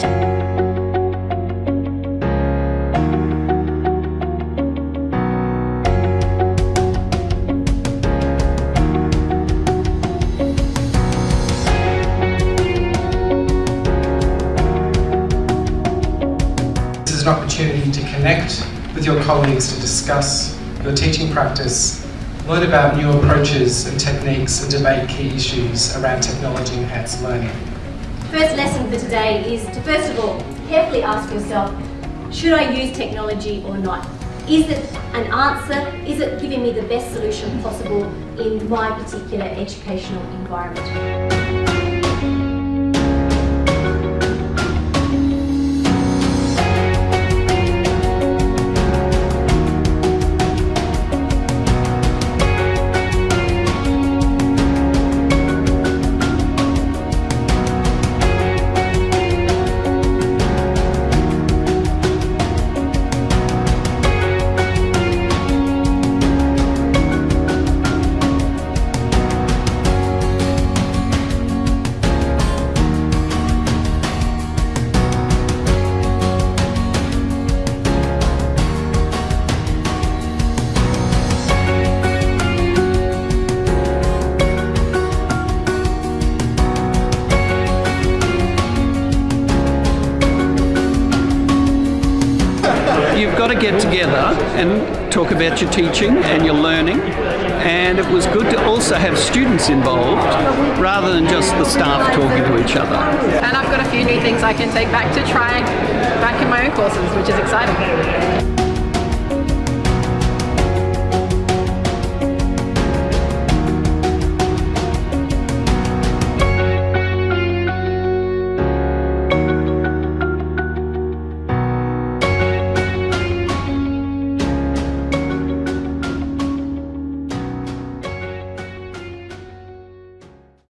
This is an opportunity to connect with your colleagues to discuss your teaching practice, learn about new approaches and techniques and debate key issues around technology enhanced learning. First lesson for today is to first of all carefully ask yourself, should I use technology or not? Is it an answer? Is it giving me the best solution possible in my particular educational environment? To get together and talk about your teaching and your learning and it was good to also have students involved rather than just the staff talking to each other. And I've got a few new things I can take back to try back in my own courses, which is exciting.